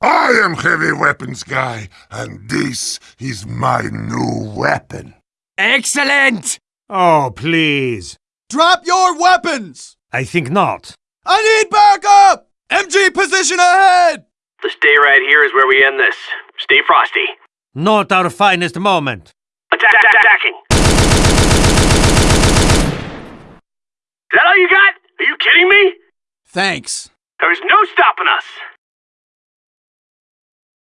I am heavy weapons guy, and this is my new weapon. Excellent! Oh, please. Drop your weapons! I think not. I need backup! MG position ahead! The stay right here is where we end this. Stay frosty. Not our finest moment. Attack, attack, attacking! Is that all you got? Are you kidding me? Thanks. There's no stopping us.